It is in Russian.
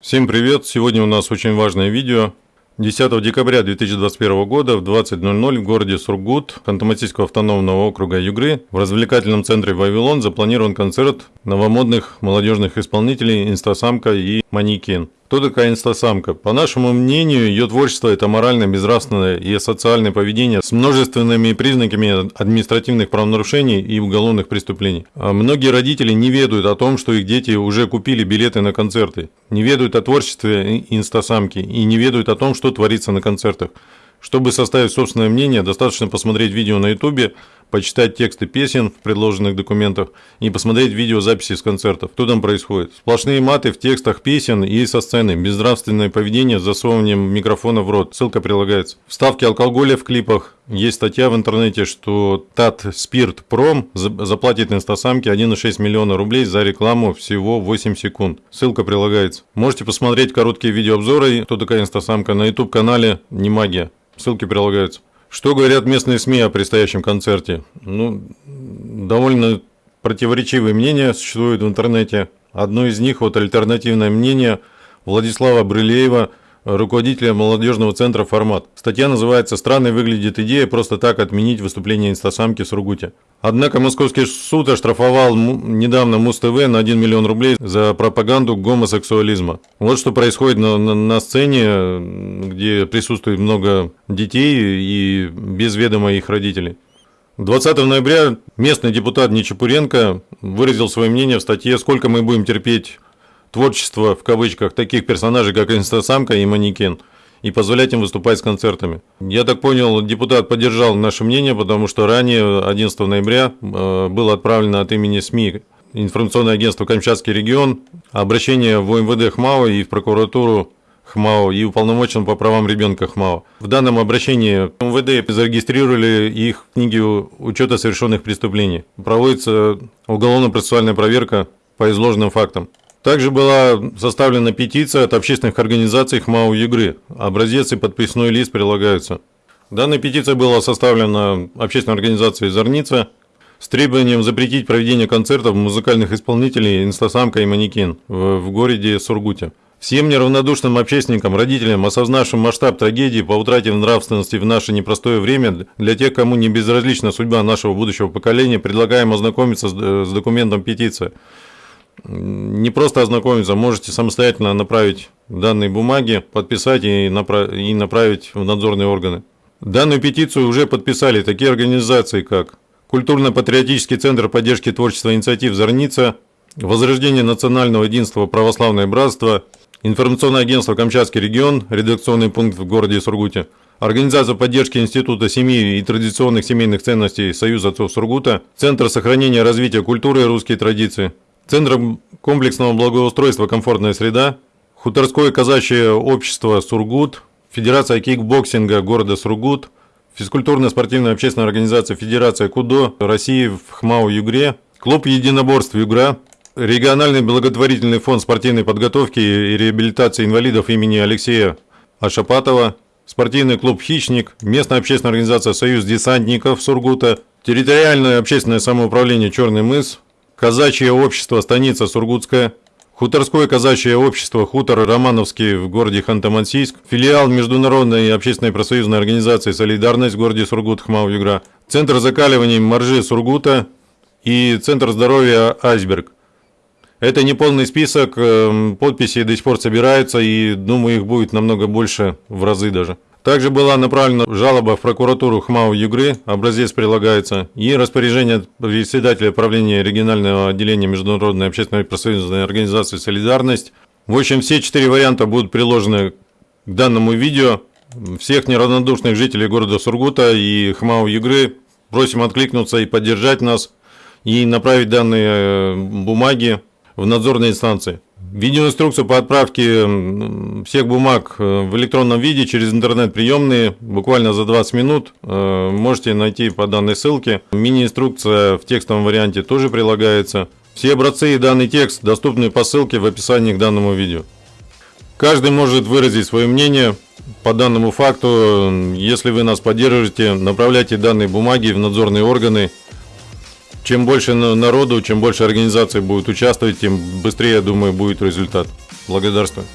Всем привет! Сегодня у нас очень важное видео. 10 декабря 2021 года в 20.00 в городе Сургут Ханты-Мансийского автономного округа Югры в развлекательном центре «Вавилон» запланирован концерт новомодных молодежных исполнителей «Инстасамка» и «Манекен». Кто такая инстасамка? По нашему мнению, ее творчество – это моральное, безнравственное и социальное поведение с множественными признаками административных правонарушений и уголовных преступлений. А многие родители не ведают о том, что их дети уже купили билеты на концерты, не ведают о творчестве инстасамки и не ведают о том, что творится на концертах. Чтобы составить собственное мнение, достаточно посмотреть видео на ютубе, почитать тексты песен в предложенных документах и посмотреть видеозаписи с концертов. Что там происходит? Сплошные маты в текстах песен и со сцены, безнравственное поведение с засовыванием микрофона в рот. Ссылка прилагается. Вставки алкоголя в клипах. Есть статья в интернете, что Тат Спирт Пром заплатит инстасамке 1,6 миллиона рублей за рекламу всего 8 секунд. Ссылка прилагается. Можете посмотреть короткие видеообзоры, кто такая инстасамка, на YouTube канале Не Магия. Ссылки прилагаются. Что говорят местные СМИ о предстоящем концерте? Ну, довольно противоречивые мнения существуют в интернете. Одно из них, вот альтернативное мнение Владислава Брылеева – руководителя молодежного центра «Формат». Статья называется «Странной выглядит идея просто так отменить выступление инстасамки в Сургуте». Однако Московский суд оштрафовал недавно Муз-ТВ на 1 миллион рублей за пропаганду гомосексуализма. Вот что происходит на, на, на сцене, где присутствует много детей и без ведома их родителей. 20 ноября местный депутат Нечапуренко выразил свое мнение в статье «Сколько мы будем терпеть творчество, в кавычках, таких персонажей, как Инстасамка и Манекен, и позволять им выступать с концертами. Я так понял, депутат поддержал наше мнение, потому что ранее, 11 ноября, э, было отправлено от имени СМИ информационное агентство «Камчатский регион» обращение в МВД ХМАО и в прокуратуру ХМАО и уполномочен по правам ребенка ХМАО. В данном обращении МВД зарегистрировали их в книге учета совершенных преступлений. Проводится уголовно-процессуальная проверка по изложенным фактам. Также была составлена петиция от общественных организаций ХМАУ Югры. Образец и подписной лист прилагаются. Данная петиция была составлена общественной организацией «Зорница» с требованием запретить проведение концертов музыкальных исполнителей «Инстасамка» и «Манекен» в, городе Сургуте. Всем неравнодушным общественникам, родителям, осознавшим масштаб трагедии по утрате нравственности в наше непростое время, для тех, кому не безразлична судьба нашего будущего поколения, предлагаем ознакомиться с, э, с документом петиции не просто ознакомиться, можете самостоятельно направить данные бумаги, подписать и, направ... и направить в надзорные органы. Данную петицию уже подписали такие организации, как Культурно-патриотический центр поддержки творчества инициатив «Зорница», Возрождение национального единства «Православное братство», Информационное агентство «Камчатский регион», редакционный пункт в городе Сургуте, Организация поддержки Института семьи и традиционных семейных ценностей «Союз отцов Сургута», Центр сохранения и развития культуры и русские традиции, Центром комплексного благоустройства «Комфортная среда», Хуторское казачье общество «Сургут», Федерация кикбоксинга города Сургут, физкультурно-спортивная общественная организация Федерация КУДО России в ХМАО Югре, клуб единоборств Югра, региональный благотворительный фонд спортивной подготовки и реабилитации инвалидов имени Алексея Ашапатова, спортивный клуб «Хищник», местная общественная организация «Союз десантников» Сургута, территориальное общественное самоуправление «Черный мыс», Казачье общество «Станица Сургутская», Хуторское казачье общество «Хутор Романовский» в городе Ханты-Мансийск, филиал Международной общественной профсоюзной организации «Солидарность» в городе Сургут, Хмау-Югра, Центр закаливания моржи Сургута и Центр здоровья «Айсберг». Это не полный список, эм, подписи до сих пор собираются, и думаю, их будет намного больше, в разы даже. Также была направлена жалоба в прокуратуру ХМАУ Югры, образец прилагается, и распоряжение председателя правления регионального отделения Международной общественной профсоюзной организации «Солидарность». В общем, все четыре варианта будут приложены к данному видео. Всех неравнодушных жителей города Сургута и ХМАУ Югры просим откликнуться и поддержать нас, и направить данные э, бумаги в надзорные инстанции. Видеоинструкцию по отправке всех бумаг э, в электронном виде через интернет-приемные буквально за 20 минут э, можете найти по данной ссылке. Мини-инструкция в текстовом варианте тоже прилагается. Все образцы и данный текст доступны по ссылке в описании к данному видео. Каждый может выразить свое мнение по данному факту. Если вы нас поддержите, направляйте данные бумаги в надзорные органы чем больше народу, чем больше организаций будет участвовать, тем быстрее, я думаю, будет результат. Благодарствую.